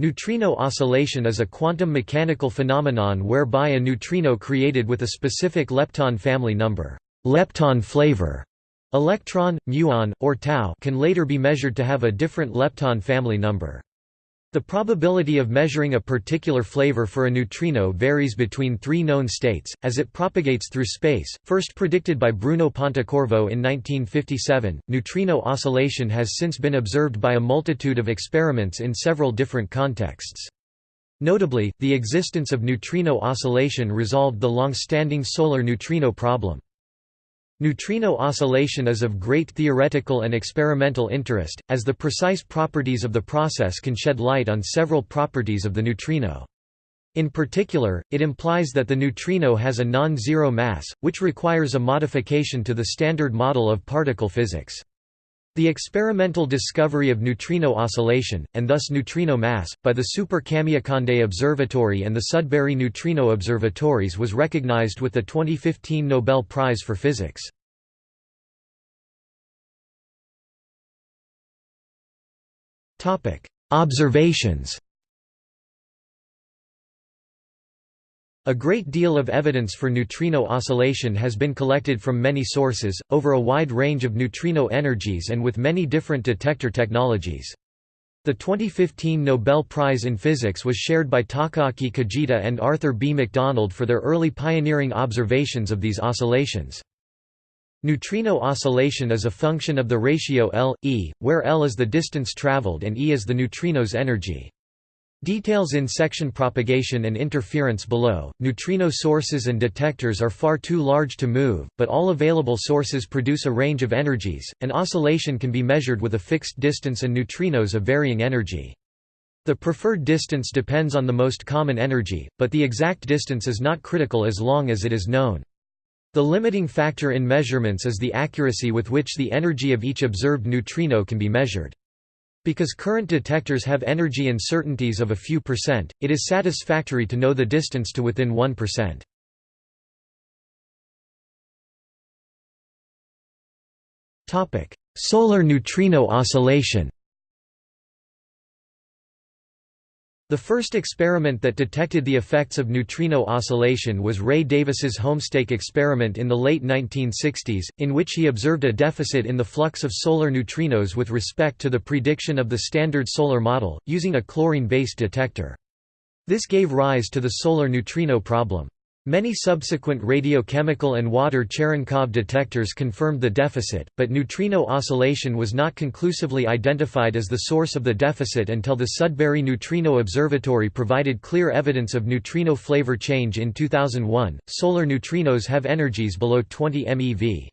Neutrino oscillation is a quantum mechanical phenomenon whereby a neutrino created with a specific lepton family number lepton flavor, electron, muon, or tau can later be measured to have a different lepton family number. The probability of measuring a particular flavor for a neutrino varies between three known states, as it propagates through space, first predicted by Bruno Pontecorvo in 1957. Neutrino oscillation has since been observed by a multitude of experiments in several different contexts. Notably, the existence of neutrino oscillation resolved the long-standing solar neutrino problem. Neutrino oscillation is of great theoretical and experimental interest, as the precise properties of the process can shed light on several properties of the neutrino. In particular, it implies that the neutrino has a non-zero mass, which requires a modification to the standard model of particle physics. The experimental discovery of neutrino oscillation, and thus neutrino mass, by the Super Kamiokande Observatory and the Sudbury Neutrino Observatories was recognized with the 2015 Nobel Prize for Physics. Observations A great deal of evidence for neutrino oscillation has been collected from many sources, over a wide range of neutrino energies and with many different detector technologies. The 2015 Nobel Prize in Physics was shared by Takaaki Kajita and Arthur B. McDonald for their early pioneering observations of these oscillations. Neutrino oscillation is a function of the ratio L, E, where L is the distance traveled and E is the neutrino's energy. Details in section propagation and interference below. Neutrino sources and detectors are far too large to move, but all available sources produce a range of energies. An oscillation can be measured with a fixed distance and neutrinos of varying energy. The preferred distance depends on the most common energy, but the exact distance is not critical as long as it is known. The limiting factor in measurements is the accuracy with which the energy of each observed neutrino can be measured. Because current detectors have energy uncertainties of a few percent, it is satisfactory to know the distance to within 1%. Solar neutrino oscillation The first experiment that detected the effects of neutrino oscillation was Ray Davis's Homestake experiment in the late 1960s, in which he observed a deficit in the flux of solar neutrinos with respect to the prediction of the standard solar model, using a chlorine-based detector. This gave rise to the solar neutrino problem. Many subsequent radiochemical and water Cherenkov detectors confirmed the deficit, but neutrino oscillation was not conclusively identified as the source of the deficit until the Sudbury Neutrino Observatory provided clear evidence of neutrino flavor change in 2001. Solar neutrinos have energies below 20 MeV.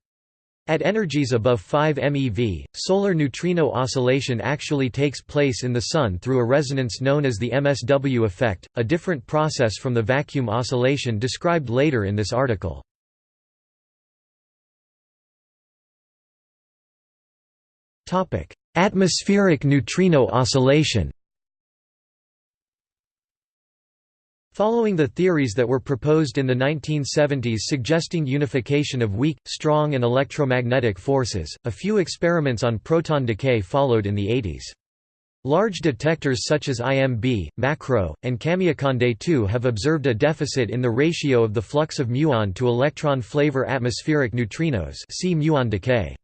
At energies above 5 MeV, solar neutrino oscillation actually takes place in the Sun through a resonance known as the MSW effect, a different process from the vacuum oscillation described later in this article. Atmospheric neutrino oscillation Following the theories that were proposed in the 1970s suggesting unification of weak, strong and electromagnetic forces, a few experiments on proton decay followed in the 80s. Large detectors such as IMB, MACRO, and Kamiokande 2 have observed a deficit in the ratio of the flux of muon to electron flavor atmospheric neutrinos see muon decay.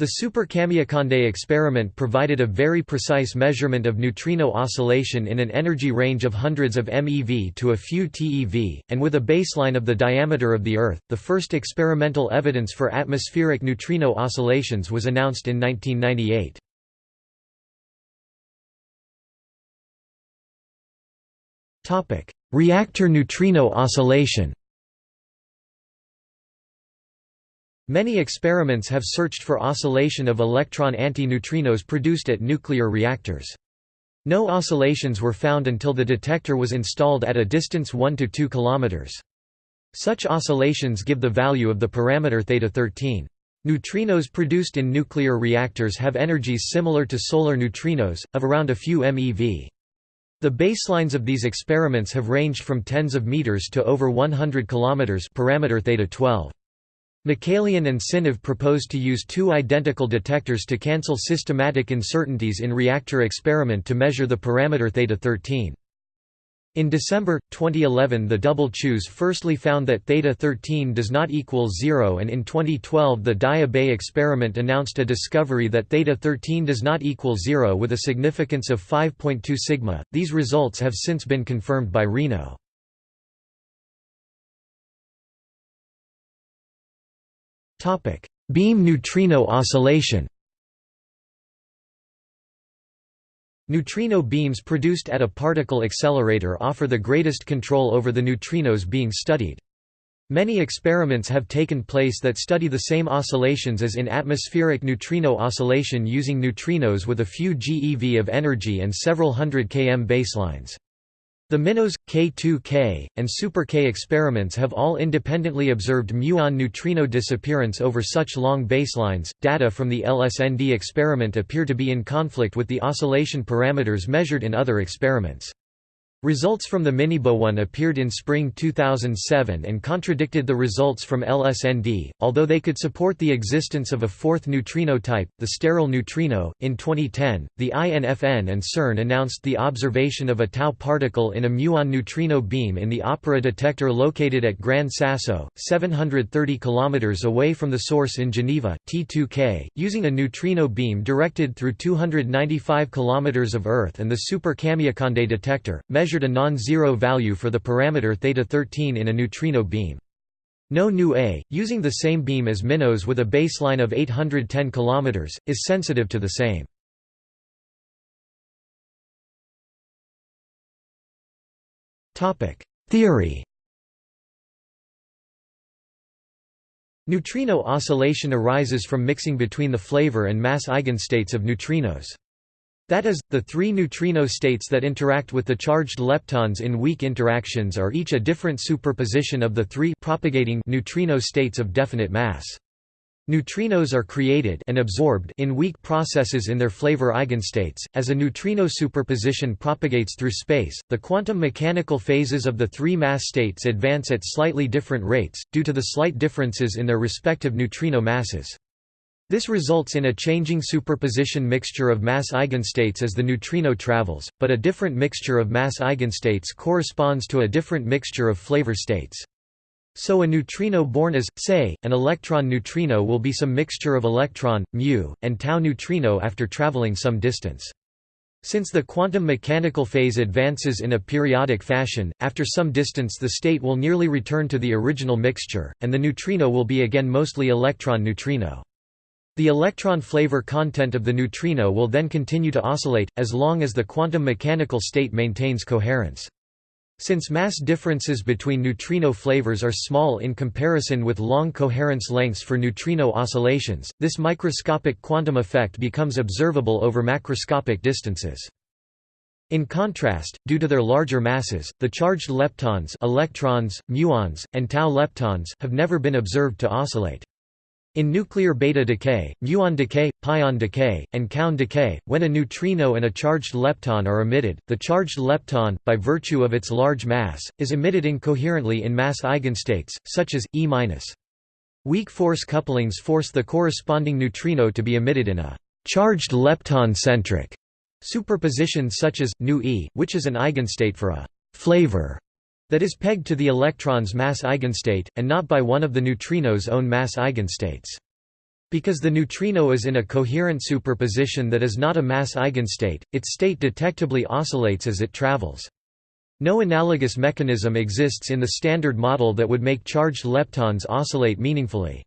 The Super Kamiokande experiment provided a very precise measurement of neutrino oscillation in an energy range of hundreds of MeV to a few TeV, and with a baseline of the diameter of the Earth. The first experimental evidence for atmospheric neutrino oscillations was announced in 1998. Topic: Reactor neutrino oscillation Many experiments have searched for oscillation of electron antineutrinos produced at nuclear reactors. No oscillations were found until the detector was installed at a distance 1 to 2 km. Such oscillations give the value of the parameter theta 13. Neutrinos produced in nuclear reactors have energies similar to solar neutrinos, of around a few MeV. The baselines of these experiments have ranged from tens of meters to over 100 km parameter theta 12. Mikaelyan and Sinev proposed to use two identical detectors to cancel systematic uncertainties in reactor experiment to measure the parameter theta-13. In December, 2011 the Double Chooz firstly found that theta-13 does not equal zero and in 2012 the Daya Bay experiment announced a discovery that theta-13 does not equal zero with a significance of 5.2 sigma. These results have since been confirmed by Reno. Beam neutrino oscillation Neutrino beams produced at a particle accelerator offer the greatest control over the neutrinos being studied. Many experiments have taken place that study the same oscillations as in atmospheric neutrino oscillation using neutrinos with a few GeV of energy and several hundred km baselines. The MINOS, K2K, and Super K experiments have all independently observed muon neutrino disappearance over such long baselines. Data from the LSND experiment appear to be in conflict with the oscillation parameters measured in other experiments. Results from the MiniBooNE appeared in spring 2007 and contradicted the results from LSND, although they could support the existence of a fourth neutrino type, the sterile neutrino. In 2010, the INFN and CERN announced the observation of a tau particle in a muon neutrino beam in the OPERA detector located at Gran Sasso, 730 km away from the source in Geneva, T2K, using a neutrino beam directed through 295 km of Earth and the Super Kamiokande detector, measured a non-zero value for the parameter theta-13 in a neutrino beam. No nu A, using the same beam as MINOS with a baseline of 810 km, is sensitive to the same. Theory Neutrino oscillation arises from mixing between the flavor and mass eigenstates of neutrinos. That is, the three neutrino states that interact with the charged leptons in weak interactions are each a different superposition of the three propagating neutrino states of definite mass. Neutrinos are created and absorbed in weak processes in their flavor eigenstates. As a neutrino superposition propagates through space, the quantum mechanical phases of the three mass states advance at slightly different rates, due to the slight differences in their respective neutrino masses. This results in a changing superposition mixture of mass eigenstates as the neutrino travels, but a different mixture of mass eigenstates corresponds to a different mixture of flavor states. So a neutrino born as, say, an electron neutrino will be some mixture of electron, mu, and tau neutrino after traveling some distance. Since the quantum mechanical phase advances in a periodic fashion, after some distance the state will nearly return to the original mixture, and the neutrino will be again mostly electron neutrino. The electron flavor content of the neutrino will then continue to oscillate, as long as the quantum mechanical state maintains coherence. Since mass differences between neutrino flavors are small in comparison with long coherence lengths for neutrino oscillations, this microscopic quantum effect becomes observable over macroscopic distances. In contrast, due to their larger masses, the charged leptons electrons, muons, and tau leptons have never been observed to oscillate. In nuclear beta decay, muon decay, pion decay, and kaon decay, when a neutrino and a charged lepton are emitted, the charged lepton, by virtue of its large mass, is emitted incoherently in mass eigenstates, such as E-. Weak force couplings force the corresponding neutrino to be emitted in a charged lepton-centric superposition such as, nu E, which is an eigenstate for a flavor that is pegged to the electron's mass eigenstate, and not by one of the neutrino's own mass eigenstates. Because the neutrino is in a coherent superposition that is not a mass eigenstate, its state detectably oscillates as it travels. No analogous mechanism exists in the Standard Model that would make charged leptons oscillate meaningfully.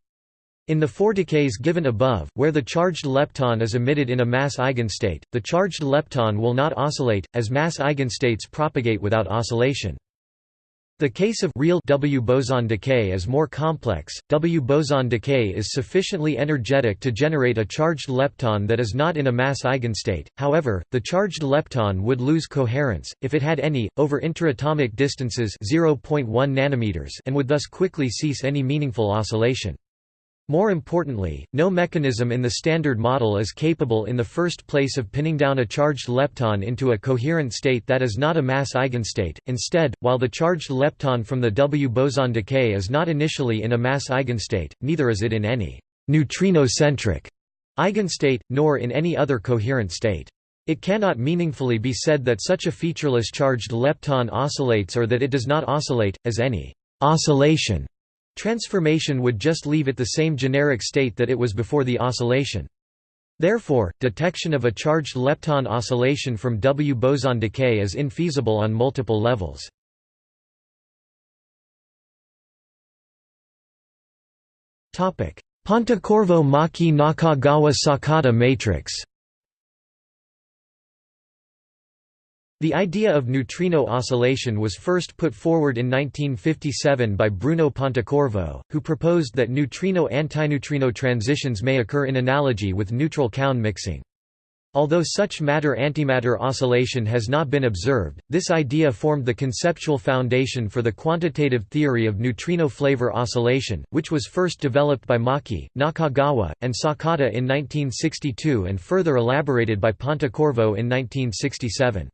In the four decays given above, where the charged lepton is emitted in a mass eigenstate, the charged lepton will not oscillate, as mass eigenstates propagate without oscillation. The case of real W boson decay is more complex. W boson decay is sufficiently energetic to generate a charged lepton that is not in a mass eigenstate. However, the charged lepton would lose coherence if it had any over interatomic distances 0.1 nanometers and would thus quickly cease any meaningful oscillation. More importantly, no mechanism in the Standard Model is capable in the first place of pinning down a charged lepton into a coherent state that is not a mass eigenstate. Instead, while the charged lepton from the W boson decay is not initially in a mass eigenstate, neither is it in any neutrino-centric eigenstate, nor in any other coherent state. It cannot meaningfully be said that such a featureless charged lepton oscillates or that it does not oscillate, as any oscillation Transformation would just leave it the same generic state that it was before the oscillation. Therefore, detection of a charged lepton oscillation from W boson decay is infeasible on multiple levels. Pontecorvo-Maki-Nakagawa-Sakata matrix The idea of neutrino oscillation was first put forward in 1957 by Bruno Pontecorvo, who proposed that neutrino-antineutrino transitions may occur in analogy with neutral kaon mixing. Although such matter-antimatter oscillation has not been observed, this idea formed the conceptual foundation for the quantitative theory of neutrino flavor oscillation, which was first developed by Maki, Nakagawa, and Sakata in 1962 and further elaborated by Pontecorvo in 1967.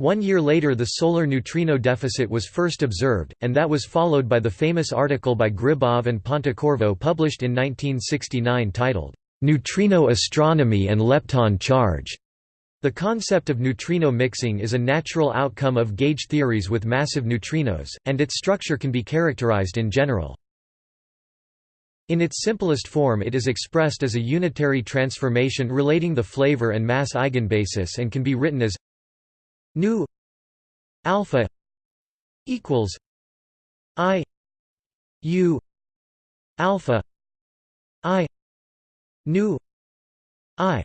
One year later the solar neutrino deficit was first observed, and that was followed by the famous article by Gribov and Pontecorvo published in 1969 titled, "'Neutrino Astronomy and Lepton Charge". The concept of neutrino mixing is a natural outcome of gauge theories with massive neutrinos, and its structure can be characterized in general. In its simplest form it is expressed as a unitary transformation relating the flavor and mass eigenbasis and can be written as nu alpha equals i u alpha i nu i.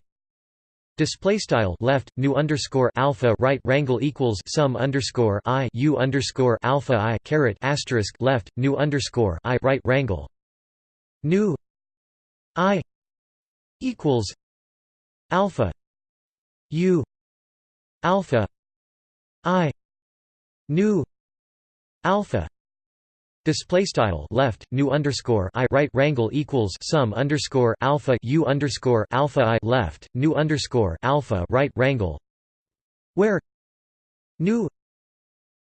Display style left nu underscore alpha right rangle equals sum underscore i u underscore alpha i caret asterisk left nu underscore i right rangle nu i equals alpha u alpha i nu alpha Display style left nu underscore i right rangle equals sum underscore alpha u underscore alpha i left nu underscore alpha right rangle where nu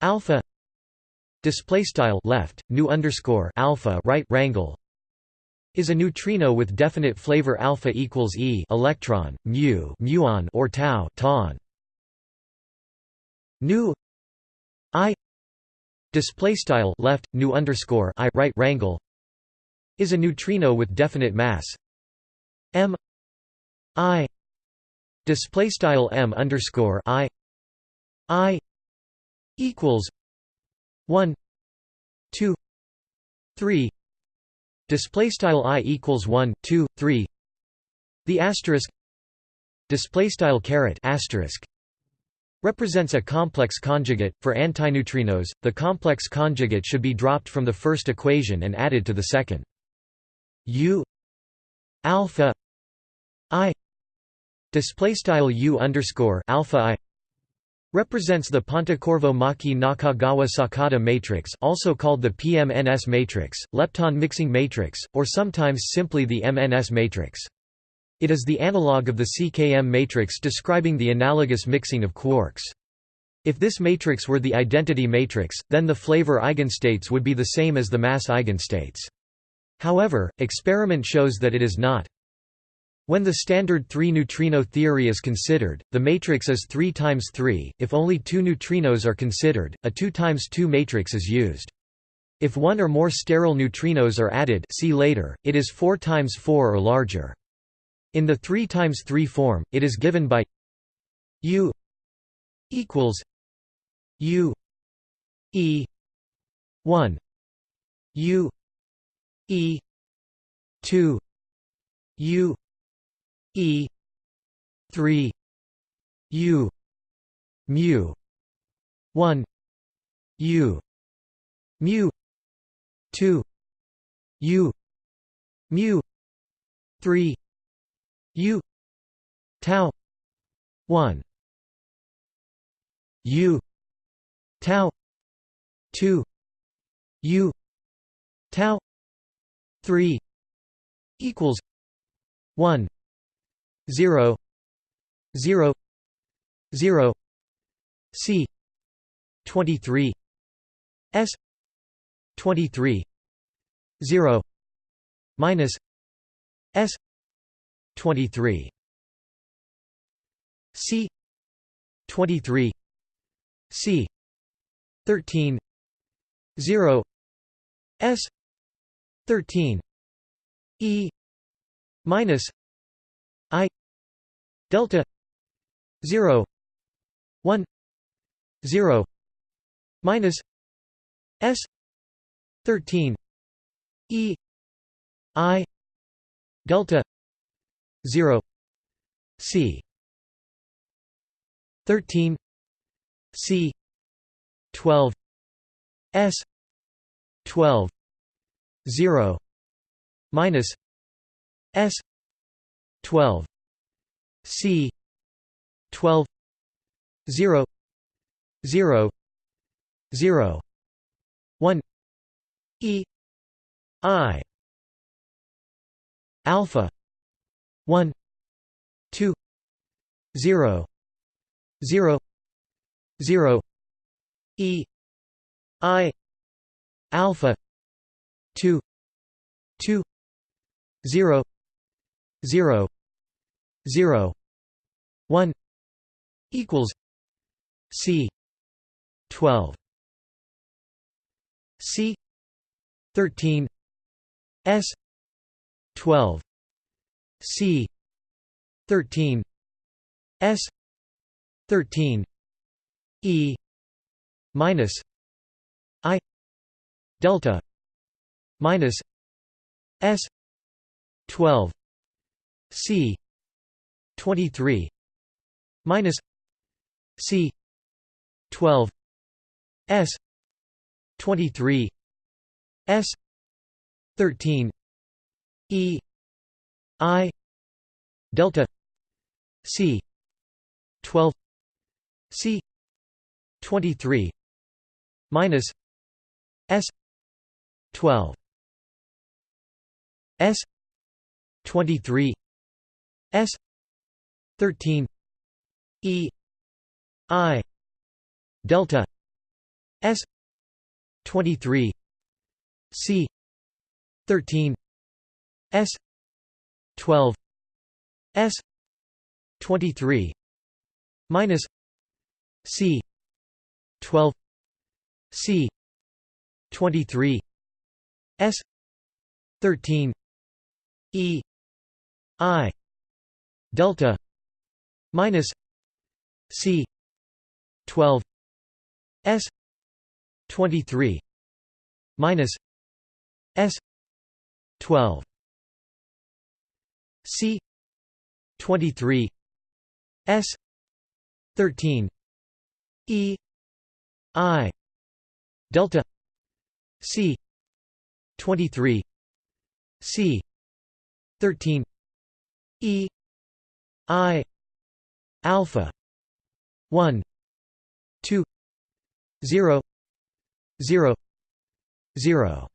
alpha display style left nu underscore alpha right rangle is a neutrino with definite flavor alpha equals e electron mu muon or tau tau nu i display style left nu underscore i right rangle is a neutrino with definite mass. M i display style m underscore i i equals 1 2 3 display style i equals 1 2 3 the asterisk display style caret asterisk represents a complex conjugate. For antineutrinos, the complex conjugate should be dropped from the first equation and added to the second. U alpha i display style u underscore alpha i represents the Pontecorvo-Maki Nakagawa Sakata matrix also called the PMNS matrix, lepton mixing matrix, or sometimes simply the MNS matrix. It is the analog of the CKM matrix describing the analogous mixing of quarks. If this matrix were the identity matrix, then the flavor eigenstates would be the same as the mass eigenstates. However, experiment shows that it is not. When the standard 3 neutrino theory is considered, the matrix is 3 times 3. If only two neutrinos are considered, a 2 times 2 matrix is used. If one or more sterile neutrinos are added, see later, it is 4 times 4 or larger. In the 3 times 3 form, it is given by U equals U E 1 U E 2 U E 3 U mu 1 U mu 2 U mu 3 U tau one U tau two U tau three equals 1 0 0 0 c 23 s 23 0 minus s 23 c. 23 c. 13 0 s. 13 e. minus i. Delta. 0 1 0 minus s. 13 e. I. Delta 0 c. 13 c. 12 s. 12 0 minus s. 12 c. 12 0 0 0 1 e. I. Alpha 1 2 0 0 0 e i alpha 2 2 0 0 0 1 equals c 12 c 13 s 12 c. 13 s. 13 e. minus i. delta minus s. 12 c. 23 minus c. 12 s. 23 s. 13 e i delta c 12 c 23 minus s 12 s 23 s 13 e i delta s 23 c 13 s 12 s 23 minus c 12 c 23 s 13 e i delta minus c 12 s 23 minus s 12 c 23 s 13 e i delta c 23 c 13 e i alpha 1 2 0 0 0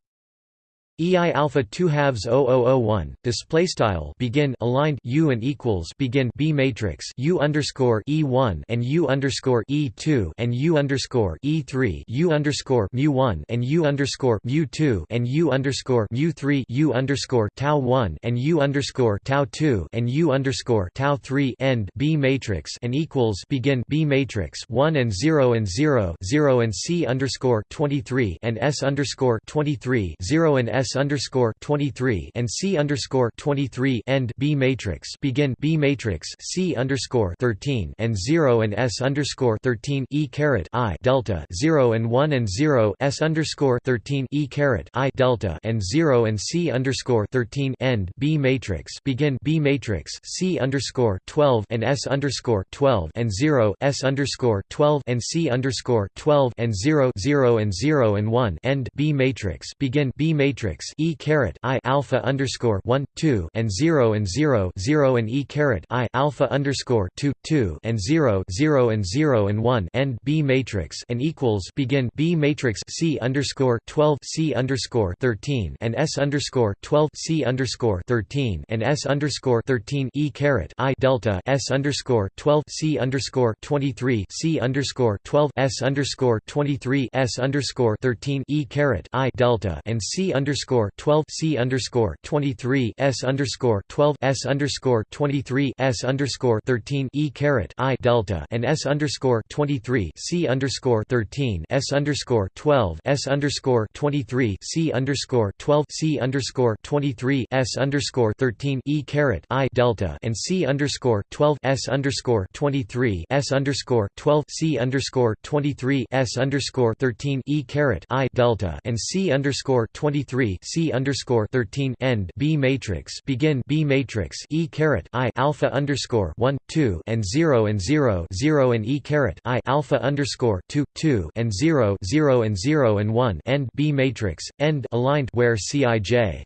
EI alpha 2 halves 0001 display style begin aligned U and equals begin B matrix U underscore E1 and U underscore E2 and U underscore E3 U underscore mu 1 and U underscore mu 2 and U underscore mu 3 U underscore tau 1 and U underscore tau 2 and U underscore tau 3 end B matrix and equals begin B matrix 1 and 0 and 0 0 and C underscore 23 and S underscore 23 0 and S S underscore twenty three and C underscore twenty three end B matrix begin B matrix C underscore thirteen and zero and S underscore thirteen E caret I delta zero and one and zero S underscore thirteen E caret I delta and zero and C underscore thirteen end B matrix begin B matrix C underscore twelve and S underscore twelve and zero S underscore twelve and C underscore twelve and zero zero and zero and one end B matrix begin B matrix matrix E caret I alpha underscore one two and zero and zero zero and E caret I alpha underscore two two and zero zero and zero and one end B matrix and equals begin B matrix C underscore twelve C underscore thirteen and S underscore twelve C underscore thirteen and S underscore thirteen E caret I delta S underscore twelve C underscore twenty three C underscore twelve S underscore twenty three S underscore thirteen E caret I delta and C underscore twelve C underscore twenty three S underscore twelve S underscore twenty three S underscore thirteen E caret I delta and S underscore twenty three C underscore thirteen S underscore twelve S underscore twenty three C underscore twelve C underscore twenty three S underscore thirteen E caret I delta and C underscore twelve S underscore twenty three S underscore twelve C underscore twenty three S underscore thirteen E caret I delta and C underscore twenty three C underscore thirteen end B matrix begin B matrix E caret I alpha underscore one two and zero and zero zero and E caret I alpha underscore two two and zero zero and zero and one end B matrix end aligned where Cij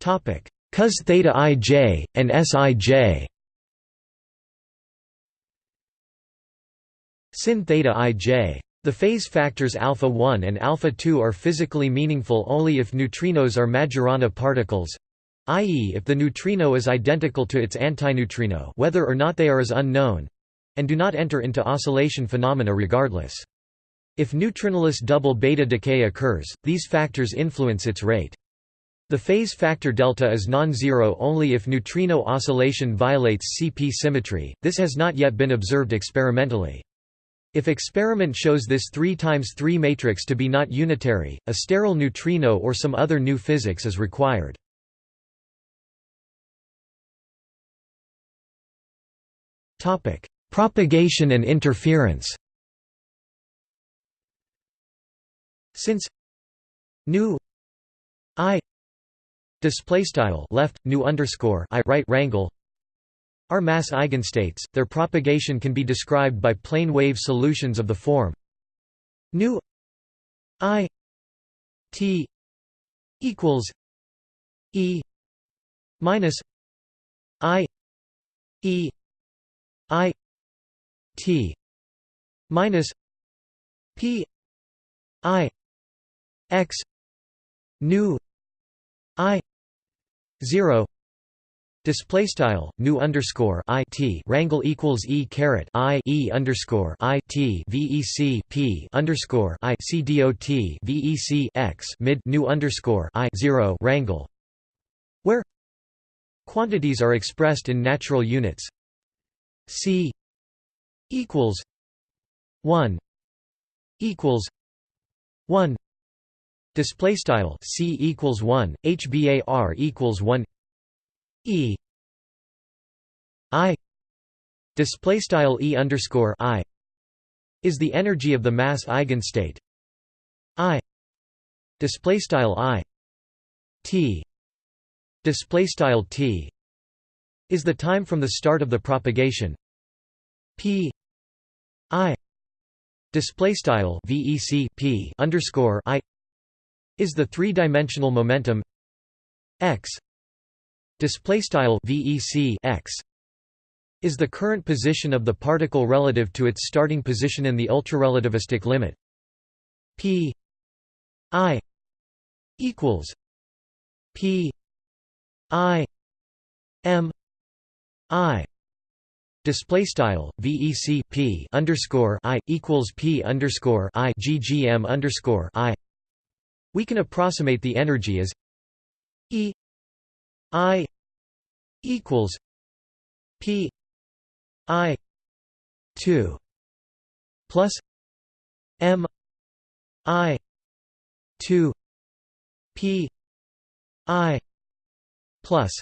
topic cos theta ij and sij Sin theta ij. The phase factors alpha 1 and alpha 2 are physically meaningful only if neutrinos are Majorana particles, i.e. if the neutrino is identical to its antineutrino whether or not they are is unknown, and do not enter into oscillation phenomena regardless. If neutrinoless double beta decay occurs, these factors influence its rate. The phase factor delta is non-zero only if neutrino oscillation violates CP symmetry, this has not yet been observed experimentally. If experiment shows this 3 times 3 matrix to be not unitary, a sterile neutrino or some other new physics is required. Topic: Propagation and interference. Since nu i display style left nu underscore i right rangle are mass eigenstates, their propagation can be described by plane wave solutions of the form nu i t equals e minus i e i t minus p i x nu i 0 Display style nu underscore i t rangle equals e caret i e underscore i t vec p underscore i c vec x mid nu underscore i zero rangle, where quantities are expressed in natural units. C equals one equals one. Display style C equals one HBAR equals one E. I. Display style E underscore I. Is the energy of the mass eigenstate. I. Display style I. T. Display style T. Is the time from the start of the propagation. P. I. Display style VEC P underscore I. Is the three-dimensional momentum. X display style vec x is the current position of the particle relative to its starting position in the ultrarelativistic limit. P i equals p i m i display style vec p underscore i equals p underscore i ggm underscore i. We can approximate the energy as e i equals P I two plus M I two P I plus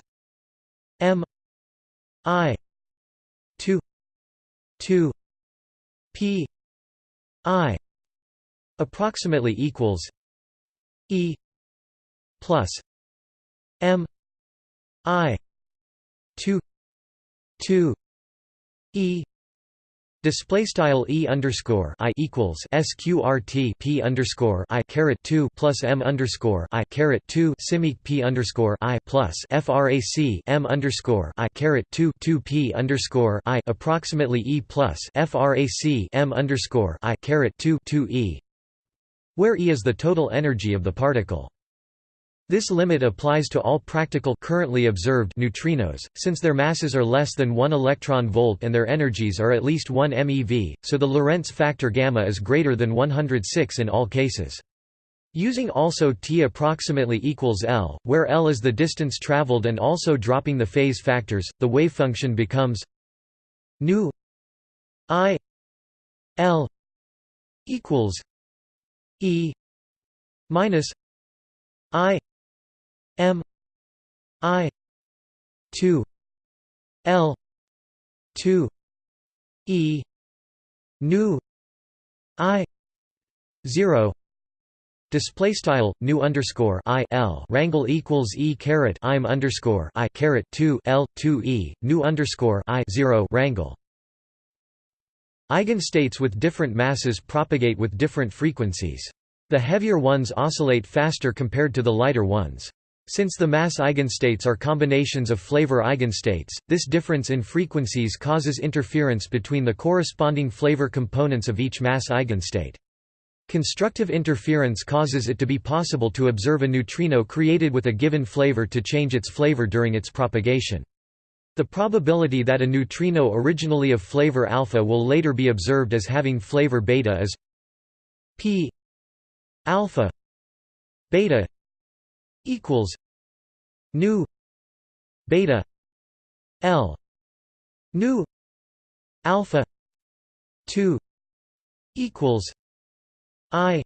M I two two P I approximately equals E plus M I two two E Display style e underscore i equals sqrt p underscore i caret two plus m underscore i caret two simic p underscore i plus frac m underscore i caret two two p underscore i approximately e plus frac m underscore i caret two two e, where e is the total energy of the particle. This limit applies to all practical currently observed neutrinos, since their masses are less than 1 electron volt and their energies are at least 1 MeV, so the Lorentz factor gamma is greater than 106 in all cases. Using also t approximately equals L, where L is the distance traveled and also dropping the phase factors, the wave function becomes nu i L equals E minus I M I two L two E nu I zero Display style nu underscore i l rangle equals e caret im underscore i caret two l two e nu underscore i zero rangle. Eigenstates with different masses propagate with different frequencies. The heavier ones oscillate faster compared to the lighter ones. Since the mass eigenstates are combinations of flavor eigenstates, this difference in frequencies causes interference between the corresponding flavor components of each mass eigenstate. Constructive interference causes it to be possible to observe a neutrino created with a given flavor to change its flavor during its propagation. The probability that a neutrino originally of flavor alpha will later be observed as having flavor beta is p alpha beta equals nu beta l nu alpha 2 equals i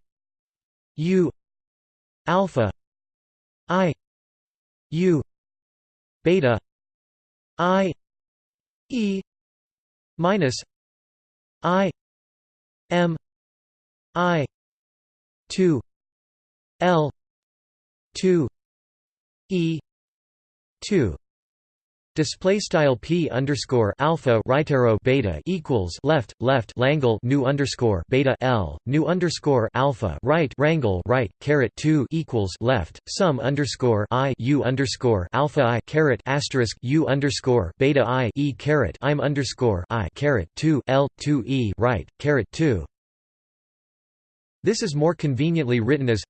u alpha i u beta i e minus i m i 2 l 2 e 2 Display style p underscore alpha right arrow beta equals left left langle nu underscore beta l nu underscore alpha right rangle right caret two equals left sum underscore i u underscore alpha i caret asterisk u underscore beta i e caret im underscore i caret two l two e right caret two. This is more conveniently written as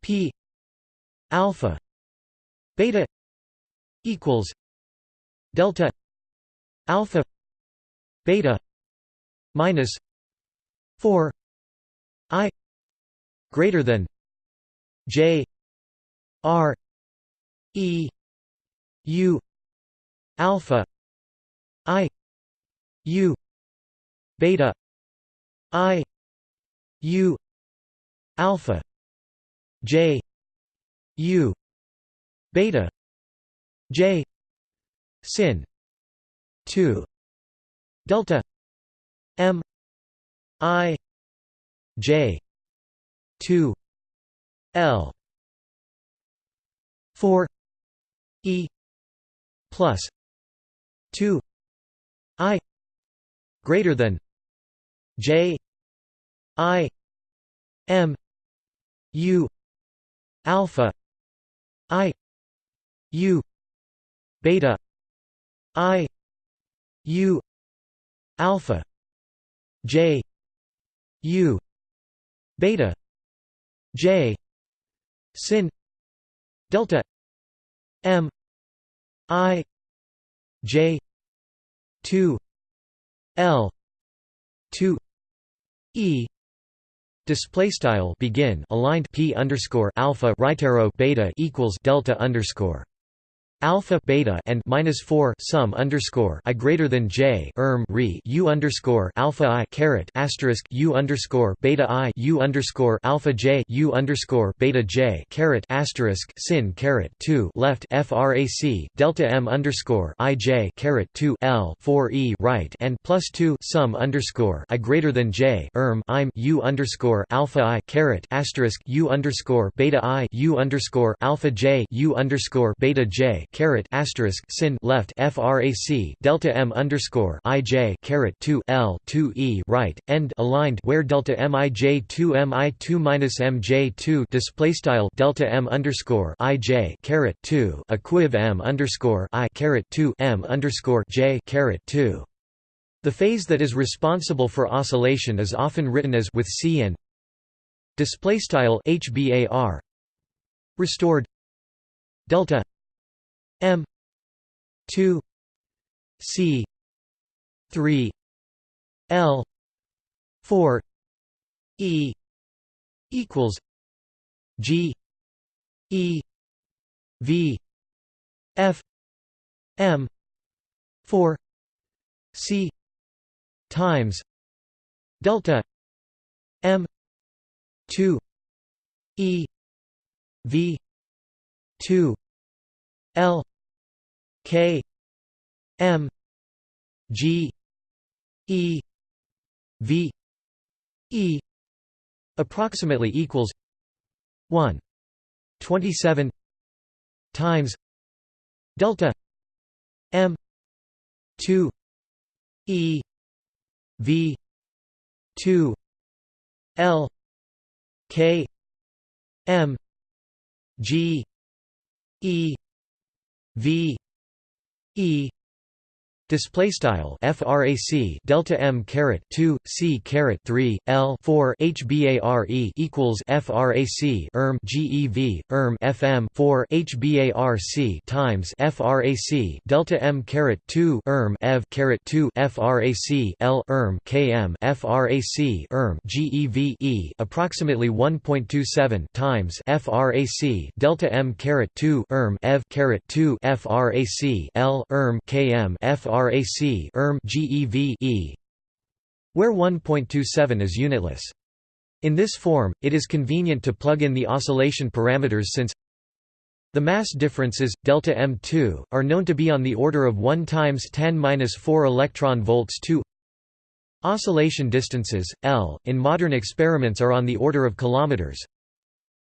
p alpha beta equals delta alpha beta minus 4 i greater than j r e u alpha i u beta i u alpha j u beta j sin 2 delta m i j 2 l. 4 e plus 2 i greater than j i m u alpha i u beta i u alpha j u beta j sin delta m i j 2 l 2 e Display style begin aligned p underscore alpha right arrow beta equals delta underscore alpha beta and minus 4 sum underscore i greater than j erm re u underscore alpha i caret asterisk u underscore beta i u underscore alpha j u underscore beta j caret asterisk sin caret 2 left frac delta m underscore i j caret 2 l 4 e right and plus 2 sum underscore i greater than j erm im u underscore alpha i caret asterisk u underscore beta i u underscore alpha j u underscore beta j caret asterisk sin left frac delta m underscore ij caret 2 l 2 e right end aligned where delta mij 2 mi 2 minus mj 2 display style delta m underscore ij caret 2 equiv m underscore i caret 2 m underscore j caret 2 the phase that is responsible for oscillation is often written as with c and display style hbar restored. Delta m 2 c 3 l 4 e equals g e v f m 4 c times delta m 2 e v 2 l k m g e v e approximately equals 1 27 times delta m 2 e v 2 l k m g e v e Display style frac delta m caret 2 c caret 3 l 4 hbare equals frac erm gev erm fm 4 hbarc times frac delta m caret 2 erm ev caret 2 frac l erm km frac erm gev e approximately 1.27 times frac delta m caret 2 erm ev caret 2 frac l erm km frac frac erm GeV e, where 1.27 is unitless. In this form, it is convenient to plug in the oscillation parameters since the mass differences delta m2 are known to be on the order of 1 times 10^-4 electron volts 2 Oscillation distances L in modern experiments are on the order of kilometers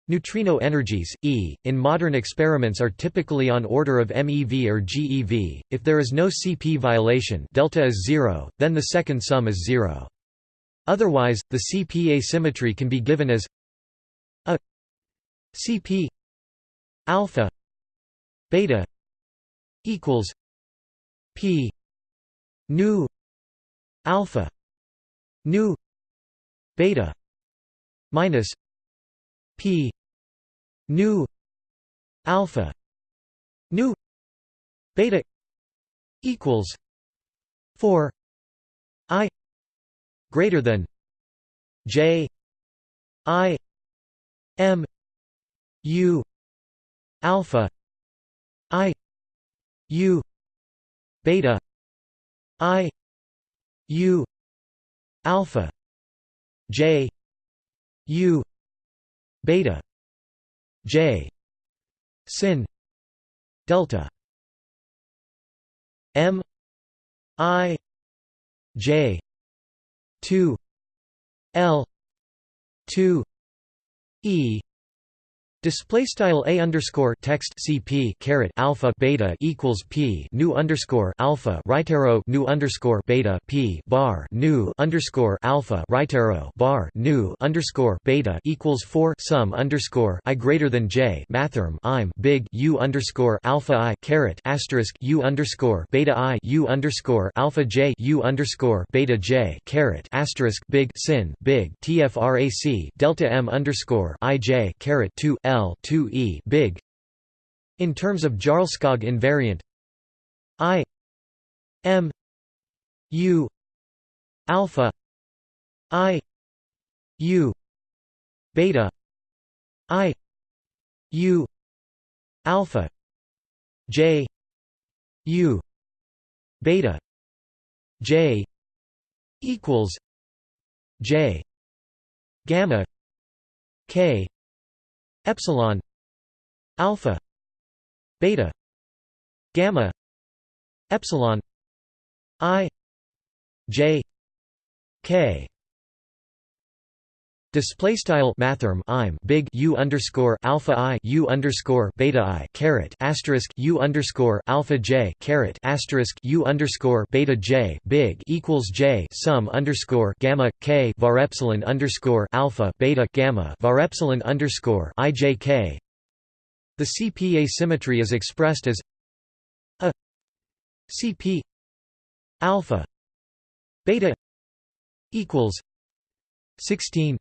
Neutrino energies, E, in modern experiments are typically on order of MeV or GeV. If there is no CP violation delta is zero, then the second sum is zero. Otherwise, the CP asymmetry can be given as a CP alpha beta equals P nu alpha nu beta minus P nu. Alpha. Nu. Beta. Equals 4 i greater than j i m u alpha i u beta i u alpha j u beta J. Sin. Delta. M. I. J. two. L. two. E Display style a underscore text cp caret alpha beta equals p nu underscore alpha right arrow nu underscore beta p bar nu underscore alpha right arrow bar nu underscore beta equals four sum underscore i greater than j mathrm i'm big u underscore alpha i caret asterisk u underscore beta i u underscore alpha j u underscore beta j caret asterisk big sin big tfrac delta m underscore i j caret two L 2 big. In terms of Jarlskog invariant I M U alpha I U beta I U alpha J U beta J equals J gamma K epsilon alpha beta gamma epsilon i j k Display style mathrm I'm big U underscore alpha I U underscore beta I caret asterisk U underscore alpha J caret asterisk U underscore beta J big equals J sum underscore gamma K var epsilon underscore alpha beta gamma var epsilon underscore I J K. The CP asymmetry is expressed as a CP alpha beta equals sixteen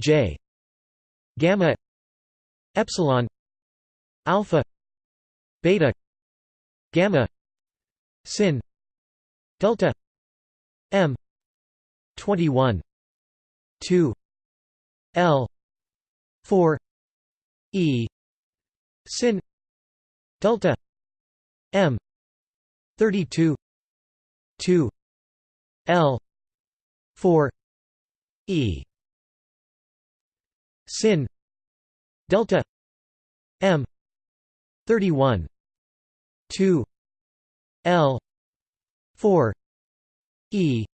J gamma epsilon alpha beta gamma sin delta m 21 2 L 4 E sin delta m 32 2 L 4 E sin delta m 31 2 l 4 e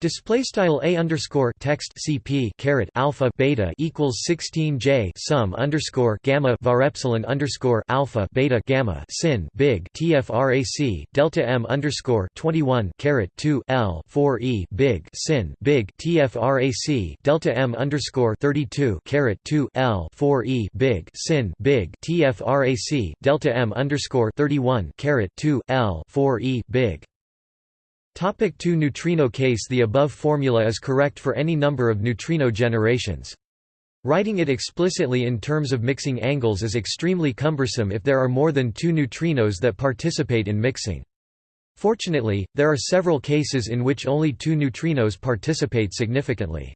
Display style a underscore text cp caret alpha beta equals 16 j sum underscore gamma var epsilon underscore alpha beta gamma sin big tfrac delta m underscore 21 caret 2 l 4 e big sin big tfrac delta m underscore 32 caret 2 l 4 e big sin big tfrac delta m underscore 31 caret 2 l 4 e big Topic 2 Neutrino case The above formula is correct for any number of neutrino generations. Writing it explicitly in terms of mixing angles is extremely cumbersome if there are more than two neutrinos that participate in mixing. Fortunately, there are several cases in which only two neutrinos participate significantly.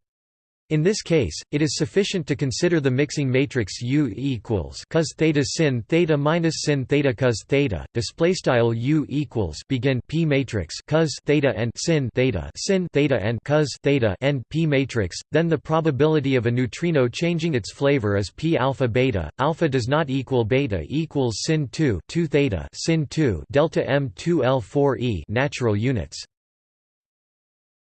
In this case, it is sufficient to consider the mixing matrix U equals cos theta sin theta minus sin theta cos theta. Display style U equals begin P matrix cos theta and sin theta sin theta and cos theta and P matrix. Then the probability of a neutrino changing its flavor is P alpha beta. Alpha does not equal beta equals sin 2 2 theta sin 2 delta M 2 L 4 E natural units.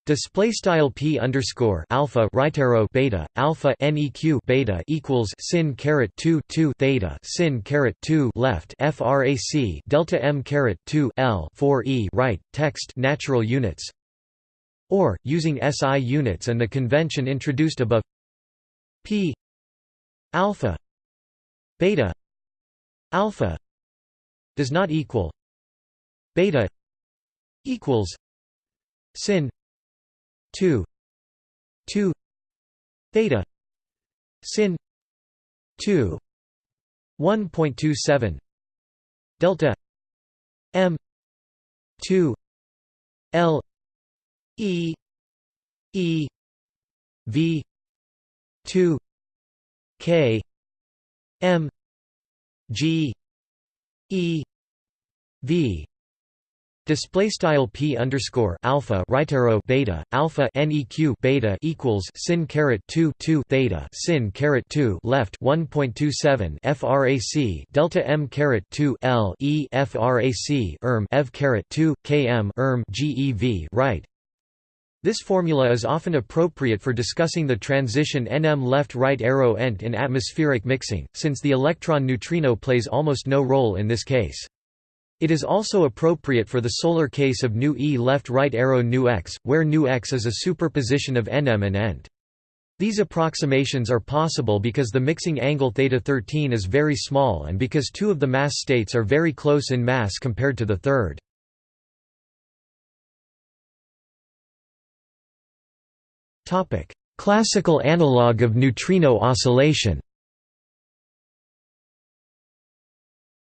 Display style p underscore alpha right arrow beta alpha neq beta equals sin caret 2 2 theta sin caret 2 left frac delta m caret 2 l 4 e right text natural units. Or using SI units and the convention introduced above. P alpha beta alpha does not equal beta equals sin 2 2 theta sin 2 1.27 delta m 2 l e e v 2 k m g e v Display style p underscore alpha right arrow beta alpha neq beta equals sin caret 2 2 theta sin caret 2 left 1.27 frac delta m caret 2 l e frac erm ev caret 2 km erm gev right. This formula is often appropriate for discussing the transition nm left right arrow ent in atmospheric mixing, since the electron neutrino plays almost no role in this case. It is also appropriate for the solar case of nu e left right arrow nu x, where nu x is a superposition of nm and ent. These approximations are possible because the mixing angle theta 13 is very small and because two of the mass states are very close in mass compared to the third. Classical analog of neutrino oscillation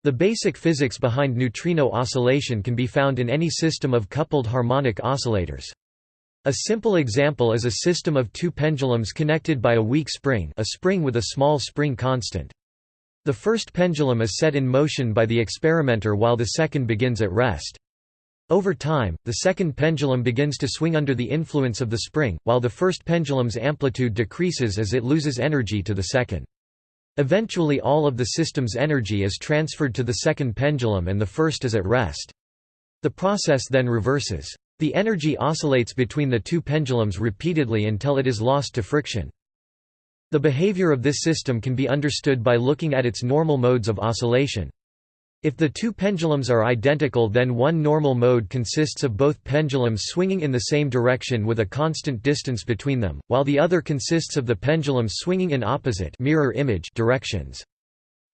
The basic physics behind neutrino oscillation can be found in any system of coupled harmonic oscillators. A simple example is a system of two pendulums connected by a weak spring a spring with a small spring constant. The first pendulum is set in motion by the experimenter while the second begins at rest. Over time, the second pendulum begins to swing under the influence of the spring, while the first pendulum's amplitude decreases as it loses energy to the second. Eventually all of the system's energy is transferred to the second pendulum and the first is at rest. The process then reverses. The energy oscillates between the two pendulums repeatedly until it is lost to friction. The behavior of this system can be understood by looking at its normal modes of oscillation. If the two pendulums are identical then one normal mode consists of both pendulums swinging in the same direction with a constant distance between them, while the other consists of the pendulums swinging in opposite mirror image directions.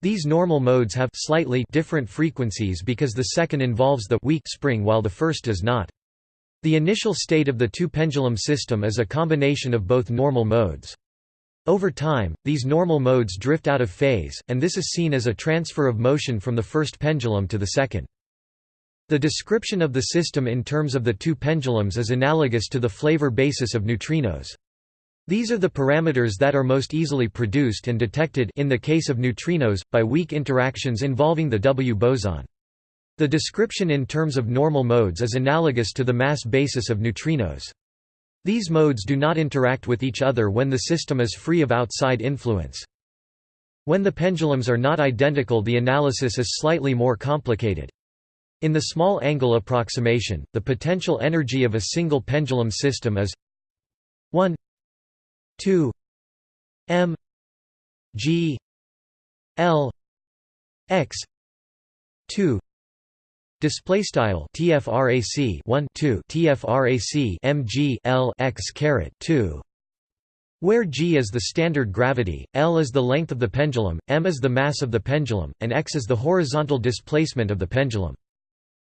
These normal modes have slightly different frequencies because the second involves the weak spring while the first does not. The initial state of the two pendulum system is a combination of both normal modes. Over time, these normal modes drift out of phase, and this is seen as a transfer of motion from the first pendulum to the second. The description of the system in terms of the two pendulums is analogous to the flavor basis of neutrinos. These are the parameters that are most easily produced and detected in the case of neutrinos, by weak interactions involving the W boson. The description in terms of normal modes is analogous to the mass basis of neutrinos. These modes do not interact with each other when the system is free of outside influence. When the pendulums are not identical the analysis is slightly more complicated. In the small angle approximation, the potential energy of a single pendulum system is 1 2 m g l x 2 Display style TFRAC 1 2 TFRAC MG L x caret 2 where g is the standard gravity, L is the length of the pendulum, m is the mass of the pendulum, and x is the horizontal displacement of the pendulum.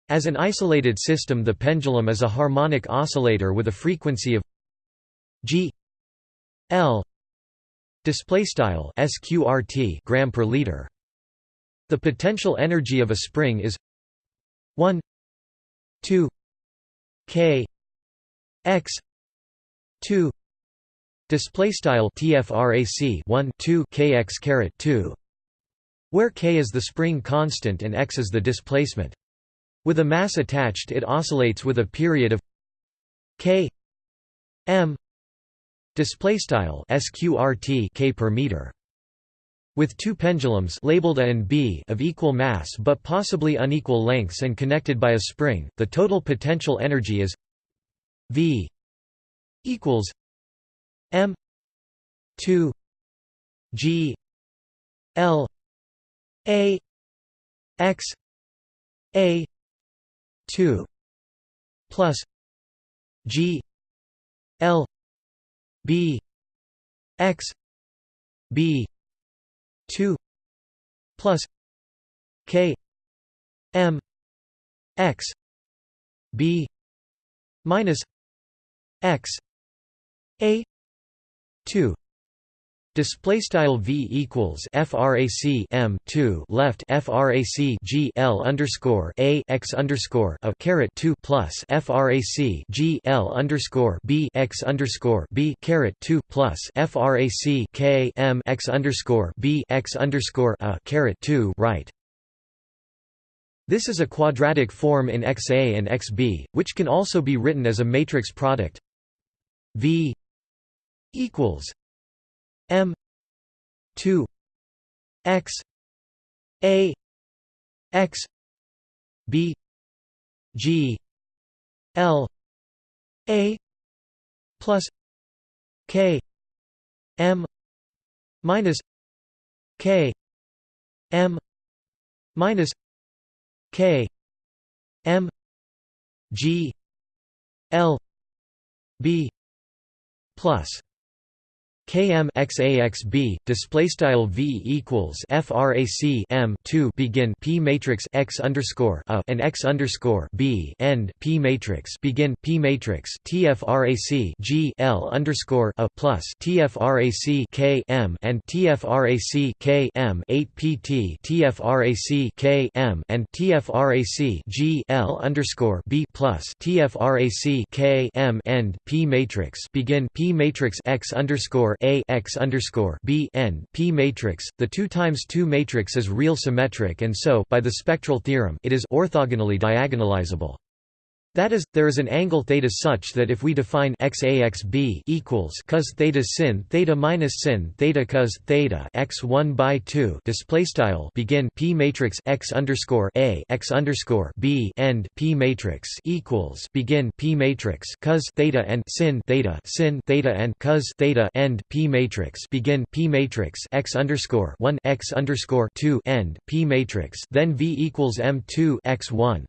As an isolated system the pendulum is a harmonic oscillator with a frequency of g L display style sqrt gram per liter. The potential energy of a spring is 1 2 k x 2 display style tfrac 1 2 kx caret 2 where k is the spring constant and x is the displacement. With a mass attached it oscillates with a period of k m display style sqrt k per meter with two pendulums labeled A and B of equal mass but possibly unequal lengths and connected by a spring, the total potential energy is V equals M 2 G L A X A 2 plus G L B X B 2 plus k m x b minus x a 2 Display style v equals frac m two left frac g l underscore a x underscore a caret two plus frac g l underscore b x underscore b caret two plus frac k m x underscore b x underscore a caret two right. This is a quadratic form in XA and XB, which can also be written as a matrix product v equals M two X A X B G L A plus K M minus K M minus K M G L B plus km xaxb display style v equals frac m 2 begin p matrix x underscore a and x underscore b end p matrix begin p matrix tfrac g l underscore a plus tfrac k m and tfrac k m 8 pt tfrac k m and tfrac g l underscore b plus tfrac k m end p matrix begin p matrix x underscore a x underscore b n p matrix. The two times two matrix is real symmetric, and so by the spectral theorem, it is orthogonally diagonalizable. That is, there is an angle theta such that if we define xaxb equals cos theta sin theta minus sin theta cos theta x one by two display style begin p matrix x underscore a x underscore b end p matrix equals begin p matrix cos theta and sin theta sin theta and cos theta end p matrix begin p matrix x underscore one x underscore two end p matrix then v equals m two x one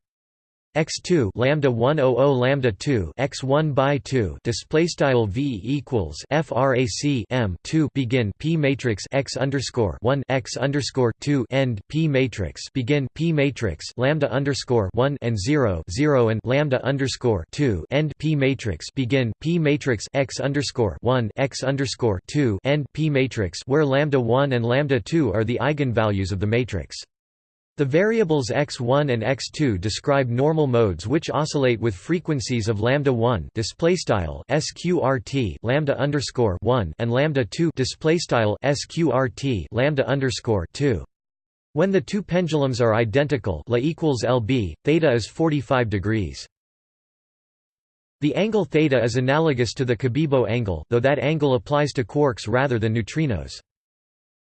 x2 lambda 100 lambda 2 x1 by 2 display style v equals frac m 2 begin p matrix x underscore 1 x underscore 2 end p matrix begin p matrix lambda underscore 1 and 0 0 and lambda underscore 2 end p matrix begin p matrix x underscore 1 x underscore 2 end p matrix where lambda 1 and lambda 2 are the eigenvalues of the matrix. The variables x1 and x2 describe normal modes which oscillate with frequencies of lambda 1 display style sqrt lambda underscore 1 and lambda 2 display style sqrt lambda underscore 2. When the two pendulums are identical, La equals lb, theta is 45 degrees. The angle theta is analogous to the Cabibbo angle, though that angle applies to quarks rather than neutrinos.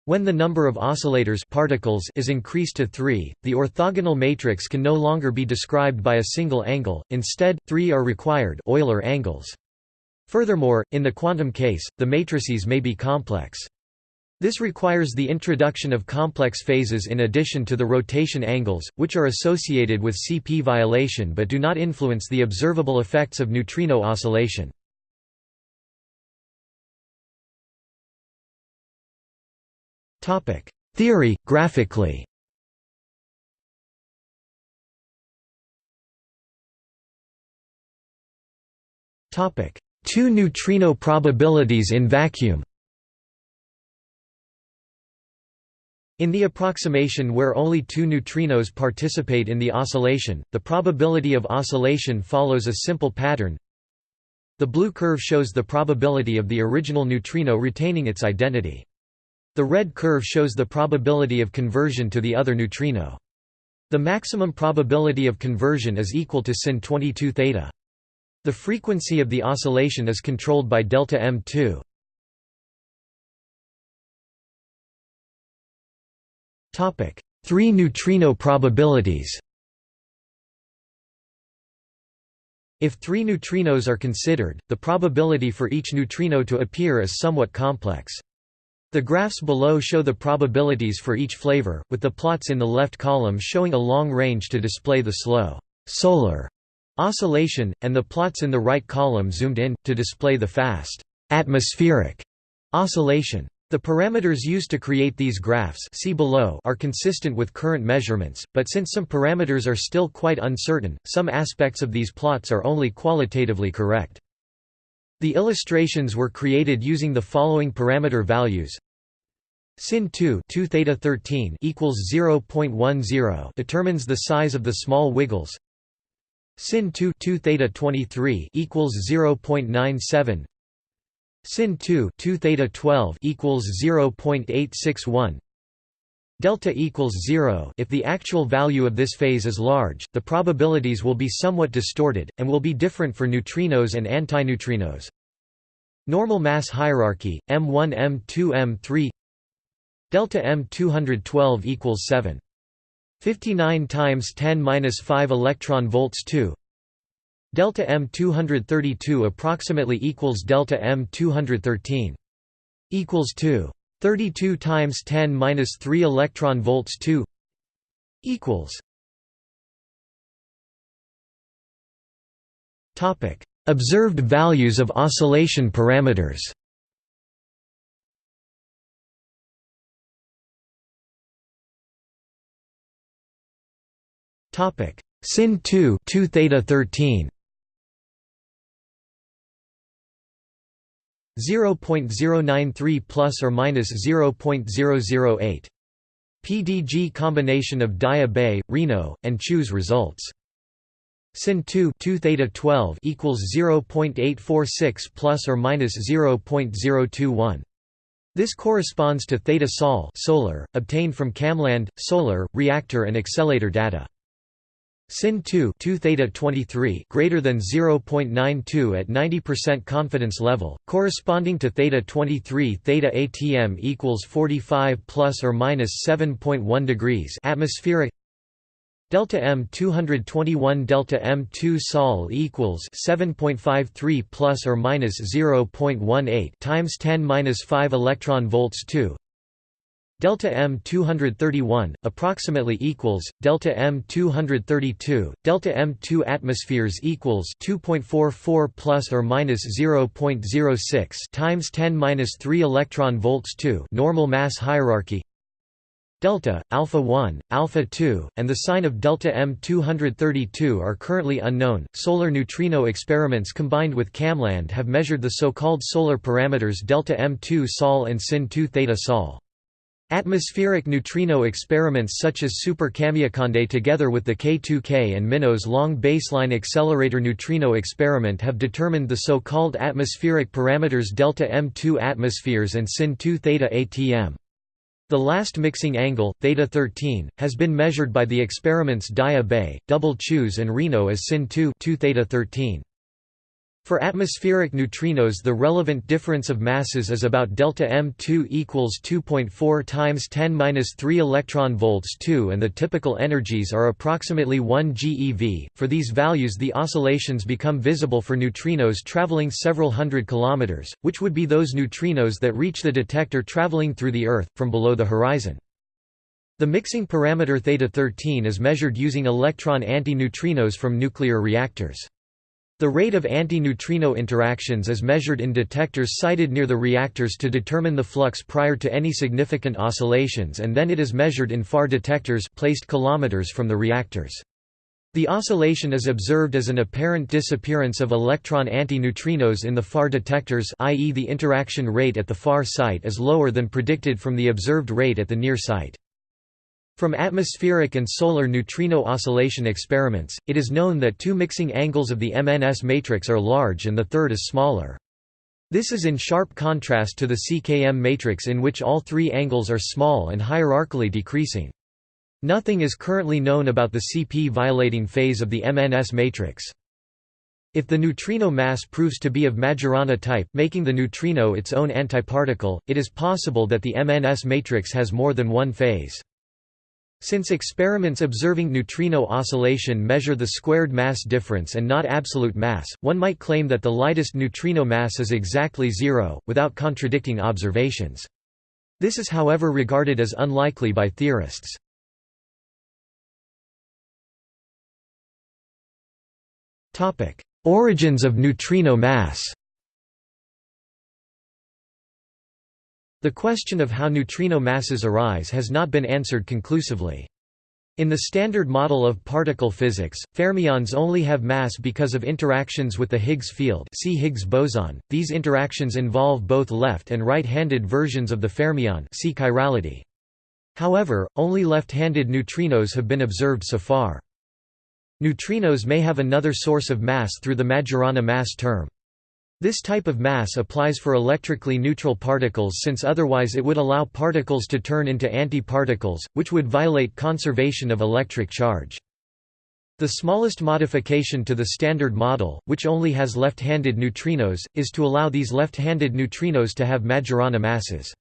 When the number of oscillators particles is increased to 3, the orthogonal matrix can no longer be described by a single angle, instead, three are required Euler angles. Furthermore, in the quantum case, the matrices may be complex. This requires the introduction of complex phases in addition to the rotation angles, which are associated with CP violation but do not influence the observable effects of neutrino oscillation. Theory graphically. Topic: Two neutrino probabilities in vacuum. In the approximation where only two neutrinos participate in the oscillation, the probability of oscillation follows a simple pattern. The blue curve shows the probability of the original neutrino retaining its identity. The red curve shows the probability of conversion to the other neutrino. The maximum probability of conversion is equal to sin 22 theta. The frequency of the oscillation is controlled by delta m2. Topic: Three neutrino probabilities. If three neutrinos are considered, the probability for each neutrino to appear is somewhat complex. The graphs below show the probabilities for each flavor, with the plots in the left column showing a long range to display the slow solar oscillation, and the plots in the right column zoomed in, to display the fast atmospheric oscillation. The parameters used to create these graphs see below are consistent with current measurements, but since some parameters are still quite uncertain, some aspects of these plots are only qualitatively correct. The illustrations were created using the following parameter values. Sin 2, 2 theta 13 equals 0.10 determines the size of the small wiggles. Sin 2, 2 theta 23 equals 0.97. Sin 2, 2 theta 12 equals 0.861. Delta equals 0 if the actual value of this phase is large, the probabilities will be somewhat distorted, and will be different for neutrinos and antineutrinos. Normal mass hierarchy, M1 M2 M3 Delta M212 equals 7. 59 times 10 minus 5 electron volts 2 Delta M232 approximately equals delta M213 equals 2 32 times 10 minus 3 electron volts 2 equals topic. Observed values of oscillation parameters. Topic. Sin 2 2 theta 13 0.093 plus or minus 0.008. PDG combination of Bay, Reno, and Chooz results. Sin 2 2 theta 12 equals 0.846 plus or minus 0.021. This corresponds to theta sol solar, obtained from KamLAND, solar, reactor and accelerator data. Sin 2 2 theta 23 greater than 0.92 at 90% confidence level, corresponding to theta 23 theta atm equals 45 plus or minus 7.1 degrees atmospheric. Delta m 221 delta m 2 sol equals 7.53 plus or minus 0.18 times 10 minus 5 electron volts 2 delta m 231 approximately equals delta m 232 delta m 2 atmospheres equals 2.44 plus or minus 0.06 times 10 minus 3 electron volts 2 normal mass hierarchy. Delta alpha 1 alpha 2 and the sign of delta m 232 are currently unknown. Solar neutrino experiments combined with KamLAND have measured the so-called solar parameters delta m2 sol and sin 2 theta sol Atmospheric neutrino experiments such as Super Kamiokande together with the K2K and MINOS Long Baseline Accelerator neutrino experiment have determined the so-called atmospheric parameters delta M2 atmospheres and sin 2 theta atm. The last mixing angle, theta 13, has been measured by the experiments Daya Bay, Double Chooz and Reno as sin 2 2 theta 13. For atmospheric neutrinos the relevant difference of masses is about delta m2 equals 2.4 times 10 3 electron volts 2 and the typical energies are approximately 1 GeV. For these values the oscillations become visible for neutrinos traveling several hundred kilometers, which would be those neutrinos that reach the detector traveling through the Earth, from below the horizon. The mixing parameter theta 13 is measured using electron antineutrinos from nuclear reactors. The rate of anti-neutrino interactions is measured in detectors sited near the reactors to determine the flux prior to any significant oscillations and then it is measured in far detectors placed kilometers from the reactors. The oscillation is observed as an apparent disappearance of electron antineutrinos in the far detectors i.e. the interaction rate at the far site is lower than predicted from the observed rate at the near site. From atmospheric and solar neutrino oscillation experiments, it is known that two mixing angles of the MNS matrix are large and the third is smaller. This is in sharp contrast to the CKM matrix in which all three angles are small and hierarchically decreasing. Nothing is currently known about the CP violating phase of the MNS matrix. If the neutrino mass proves to be of Majorana type making the neutrino its own antiparticle, it is possible that the MNS matrix has more than one phase. Since experiments observing neutrino oscillation measure the squared mass difference and not absolute mass, one might claim that the lightest neutrino mass is exactly zero, without contradicting observations. This is however regarded as unlikely by theorists. Origins of neutrino mass The question of how neutrino masses arise has not been answered conclusively. In the Standard Model of particle physics, fermions only have mass because of interactions with the Higgs field see Higgs boson. These interactions involve both left and right-handed versions of the fermion see chirality. However, only left-handed neutrinos have been observed so far. Neutrinos may have another source of mass through the Majorana mass term. This type of mass applies for electrically neutral particles since otherwise it would allow particles to turn into antiparticles, which would violate conservation of electric charge. The smallest modification to the Standard Model, which only has left-handed neutrinos, is to allow these left-handed neutrinos to have Majorana masses.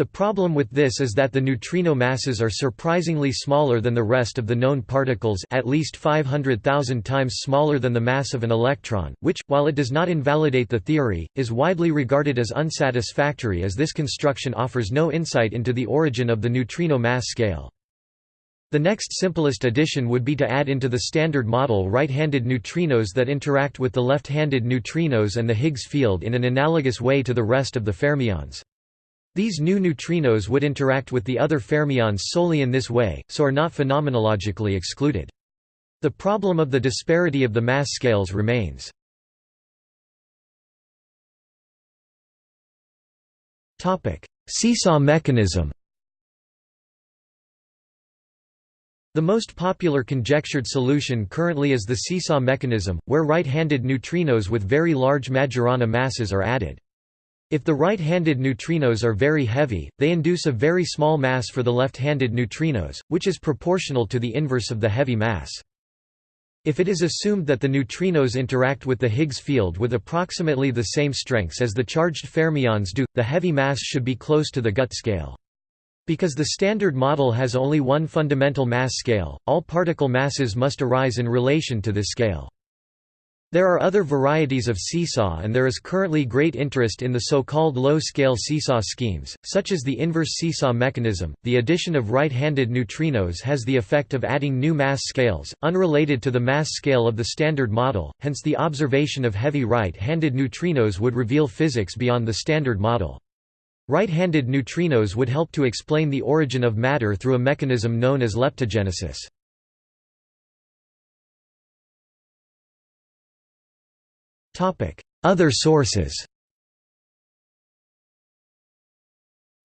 The problem with this is that the neutrino masses are surprisingly smaller than the rest of the known particles at least 500,000 times smaller than the mass of an electron, which, while it does not invalidate the theory, is widely regarded as unsatisfactory as this construction offers no insight into the origin of the neutrino mass scale. The next simplest addition would be to add into the Standard Model right-handed neutrinos that interact with the left-handed neutrinos and the Higgs field in an analogous way to the rest of the fermions. These new neutrinos would interact with the other fermions solely in this way, so are not phenomenologically excluded. The problem of the disparity of the mass scales remains. Seesaw mechanism The most popular conjectured solution currently is the seesaw mechanism, where right-handed neutrinos with very large Majorana masses are added. If the right-handed neutrinos are very heavy, they induce a very small mass for the left-handed neutrinos, which is proportional to the inverse of the heavy mass. If it is assumed that the neutrinos interact with the Higgs field with approximately the same strengths as the charged fermions do, the heavy mass should be close to the GUT scale. Because the Standard Model has only one fundamental mass scale, all particle masses must arise in relation to this scale. There are other varieties of seesaw and there is currently great interest in the so-called low-scale seesaw schemes, such as the inverse seesaw mechanism. The addition of right-handed neutrinos has the effect of adding new mass scales, unrelated to the mass scale of the Standard Model, hence the observation of heavy right-handed neutrinos would reveal physics beyond the Standard Model. Right-handed neutrinos would help to explain the origin of matter through a mechanism known as leptogenesis. Other sources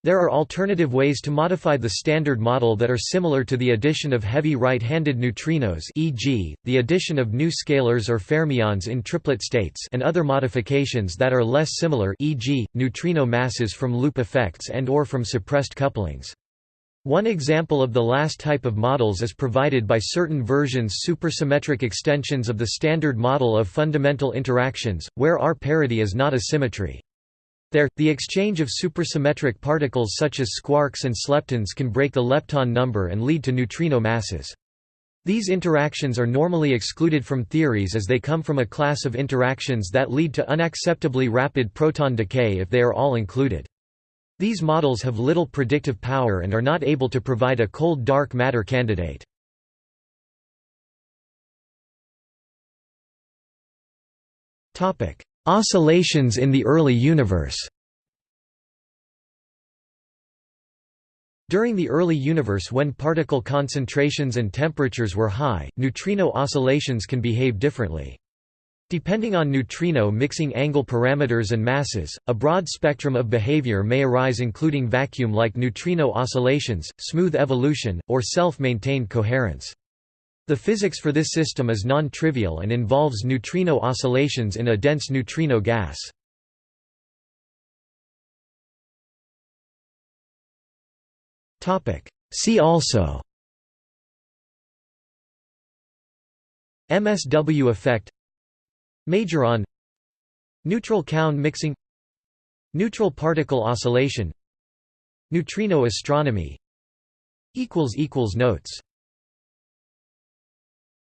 There are alternative ways to modify the Standard Model that are similar to the addition of heavy right-handed neutrinos e.g., the addition of new scalars or fermions in triplet states and other modifications that are less similar e.g., neutrino masses from loop effects and or from suppressed couplings. One example of the last type of models is provided by certain versions supersymmetric extensions of the standard model of fundamental interactions, where R parity is not a symmetry. There, the exchange of supersymmetric particles such as squarks and sleptons can break the lepton number and lead to neutrino masses. These interactions are normally excluded from theories as they come from a class of interactions that lead to unacceptably rapid proton decay if they are all included. These models have little predictive power and are not able to provide a cold dark matter candidate. Oscillations in the early universe During the early universe when particle concentrations and temperatures were high, neutrino oscillations can behave differently. Depending on neutrino mixing angle parameters and masses, a broad spectrum of behavior may arise including vacuum-like neutrino oscillations, smooth evolution, or self-maintained coherence. The physics for this system is non-trivial and involves neutrino oscillations in a dense neutrino gas. See also MSW effect Majoron Neutral Kaon mixing Neutral particle oscillation Neutrino astronomy Notes